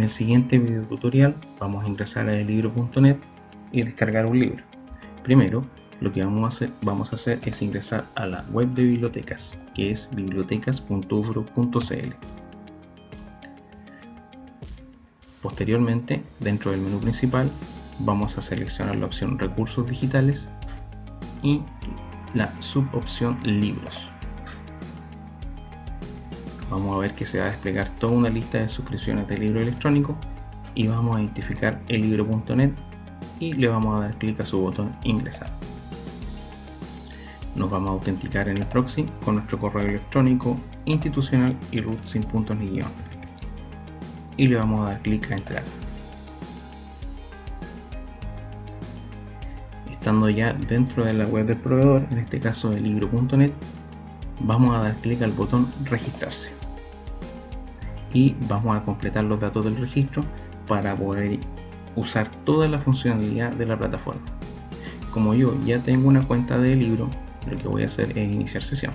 En el siguiente video tutorial vamos a ingresar a elibro.net y descargar un libro. Primero, lo que vamos a, hacer, vamos a hacer es ingresar a la web de bibliotecas, que es bibliotecas.ufro.cl. Posteriormente, dentro del menú principal, vamos a seleccionar la opción Recursos Digitales y la subopción Libros. Vamos a ver que se va a desplegar toda una lista de suscripciones de libro electrónico y vamos a identificar el libro.net y le vamos a dar clic a su botón ingresar. Nos vamos a autenticar en el proxy con nuestro correo electrónico institucional y root sin puntos ni guion. Y le vamos a dar clic a entrar. Estando ya dentro de la web del proveedor, en este caso el libro.net, vamos a dar clic al botón registrarse y vamos a completar los datos del registro para poder usar toda la funcionalidad de la plataforma. Como yo ya tengo una cuenta de libro, lo que voy a hacer es iniciar sesión.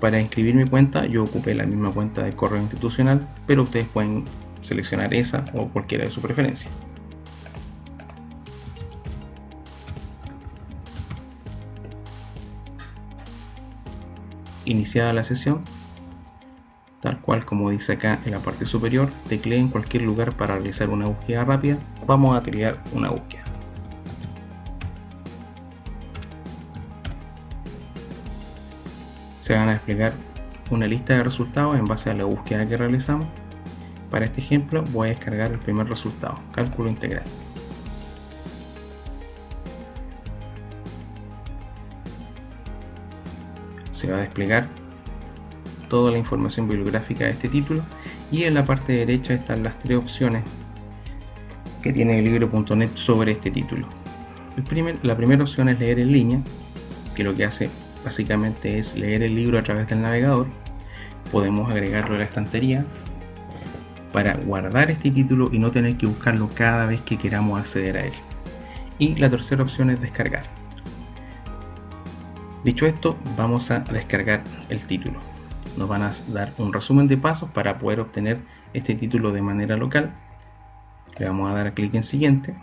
Para inscribir mi cuenta yo ocupé la misma cuenta de correo institucional, pero ustedes pueden seleccionar esa o cualquiera de su preferencia. Iniciada la sesión, tal cual como dice acá en la parte superior, teclee en cualquier lugar para realizar una búsqueda rápida, vamos a crear una búsqueda. Se van a desplegar una lista de resultados en base a la búsqueda que realizamos. Para este ejemplo voy a descargar el primer resultado, cálculo integral. Se va a desplegar toda la información bibliográfica de este título y en la parte derecha están las tres opciones que tiene el libro.net sobre este título. la primera opción es leer en línea, que lo que hace básicamente es leer el libro a través del navegador. Podemos agregarlo a la estantería para guardar este título y no tener que buscarlo cada vez que queramos acceder a él. Y la tercera opción es descargar. Dicho esto, vamos a descargar el título. Nos van a dar un resumen de pasos para poder obtener este título de manera local. Le vamos a dar clic en siguiente.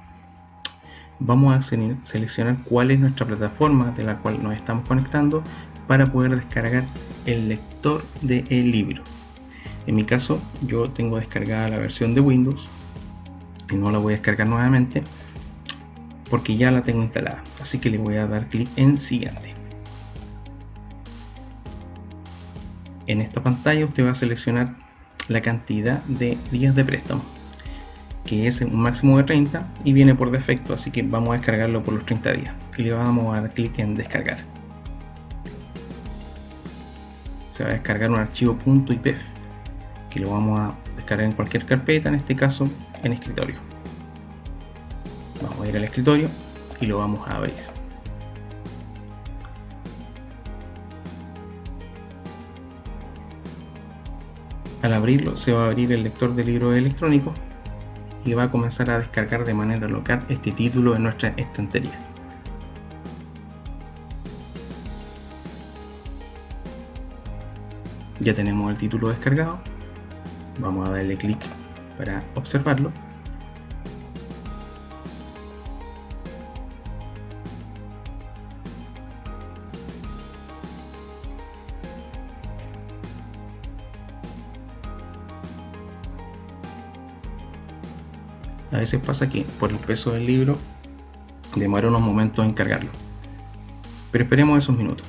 Vamos a seleccionar cuál es nuestra plataforma de la cual nos estamos conectando para poder descargar el lector del libro. En mi caso yo tengo descargada la versión de Windows y no la voy a descargar nuevamente porque ya la tengo instalada. Así que le voy a dar clic en siguiente en esta pantalla usted va a seleccionar la cantidad de días de préstamo que es un máximo de 30 y viene por defecto así que vamos a descargarlo por los 30 días. Y le vamos a dar clic en descargar. Se va a descargar un archivo .ipf que lo vamos a descargar en cualquier carpeta en este caso en escritorio. Vamos a ir al escritorio y lo vamos a abrir Al abrirlo se va a abrir el lector de libros electrónicos y va a comenzar a descargar de manera local este título en nuestra estantería. Ya tenemos el título descargado, vamos a darle clic para observarlo a veces pasa que por el peso del libro demora unos momentos en cargarlo. Pero esperemos esos minutos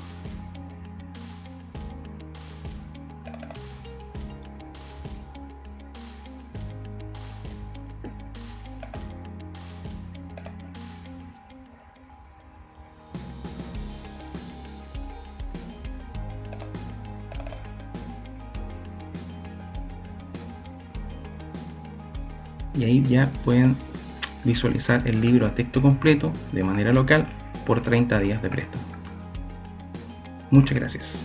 y ahí ya pueden visualizar el libro a texto completo de manera local por 30 días de préstamo. Muchas gracias.